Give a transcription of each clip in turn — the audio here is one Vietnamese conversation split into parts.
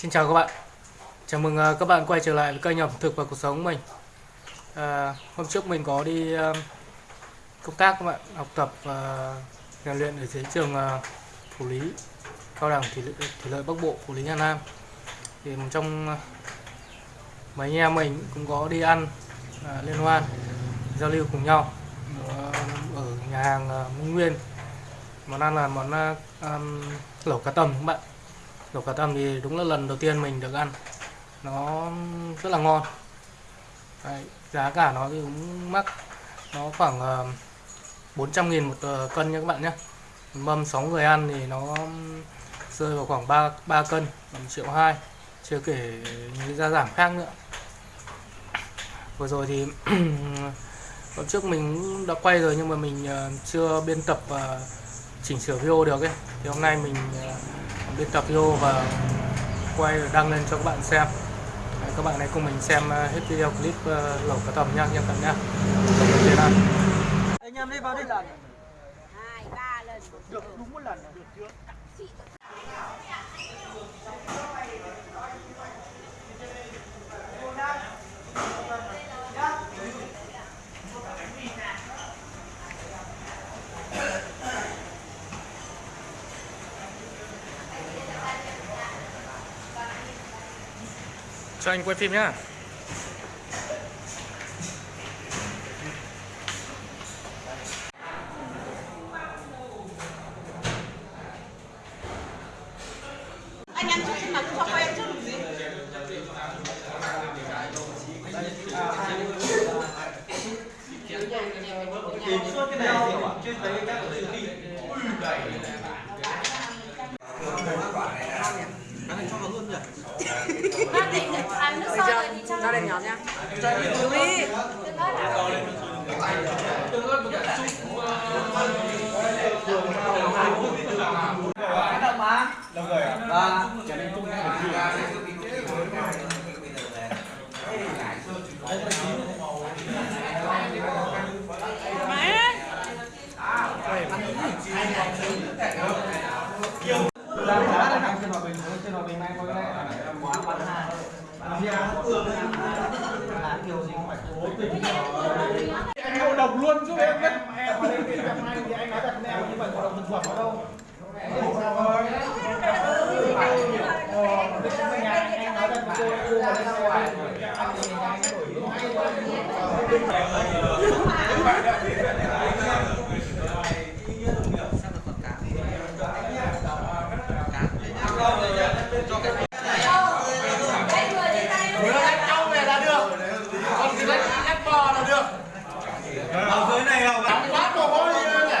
Xin chào các bạn. Chào mừng à, các bạn quay trở lại với kênh ẩm thực và cuộc sống của mình. À, Hôm trước mình có đi à, công tác các bạn Học tập và rèn luyện ở dưới trường à, Phủ Lý Cao đẳng Thủy lợi, Thủy lợi Bắc Bộ Phủ Lý Hà Nam. Thì một trong mấy anh em mình cũng có đi ăn à, liên hoan giao lưu cùng nhau ở nhà hàng Minh Nguyên. Món ăn là món um, lẩu cá tầm các bạn lẩu cá tầm thì đúng là lần đầu tiên mình được ăn. Nó rất là ngon. Đấy, giá cả nó thì cũng mắc. Nó khoảng ờ, uh, 400.000 một uh, cân nha các bạn nhé. Mâm 6 người ăn thì nó rơi vào khoảng 3, 3 cân 1 triệu 2 chưa kể những gia giảm khác nữa. Vừa rồi thì hôm trước mình đã quay rồi nhưng mà mình uh, chưa biên tập và chỉnh sửa video được ấy. Thì hôm nay mình uh, biên tập video và quay và đăng lên cho các bạn xem. Đấy, các bạn hãy cùng mình xem ờ, hết video clip ờ, lẩu cá tầm nha nha các bạn nhá anh em đi vào đi. Hai ba lần. Được đúng một lần được chưa cho anh quay phim nhá. Anh ăn trước nhưng mà cũng quay ăn trước làm gì? Cái này chưa thấy các cái này cho vào luôn nhỉ ba định được ăn nước sôi rồi thì cho nha. Cho đi Cứu đi cái đậm má đông người à và chả nên chung hay là anh ngộ độc luôn giúp em đấy. em mà lên thì em hay thì anh nói đặt mẹ như vậy ngộ độc thực phẩm ở đâu anh nói đặt cô cô mà lên anh thì anh đổi về là được còn cái đấy ép bò là được ở dưới này là quá mồ hôi đi nhỉ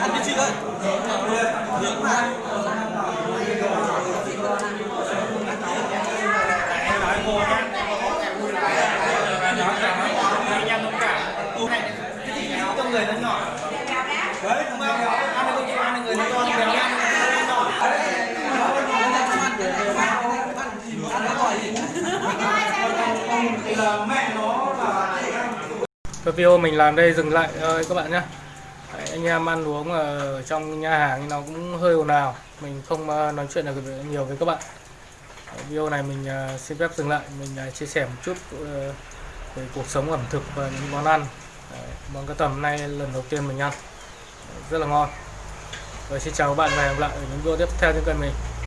ăn đi chị ơi hướng mà em nói cô nhá nói rằng anh em thông cảm cô này cái gì trong người nó nhỏ đấy đúng không ăn được con ăn được người nó to béo ăn được nhỏ thì là mẹ nó là Cái video mình làm đây dừng lại. Thôi các bạn nhé Đấy, anh em ăn uống ở trong nhà hàng thì nó cũng hơi ồn ào. Mình không ờ, nói chuyện được nhiều với các bạn. Đấy, video này mình ờ, xin phép dừng lại. Mình ờ, chia sẻ một chút về cuộc sống ẩm thực và những món ăn. Đấy, món cá tầm nay lần đầu tiên mình ăn. Đấy, rất là ngon. Rồi xin chào các bạn và hẹn gặp lại ở những video tiếp theo trên kênh mình.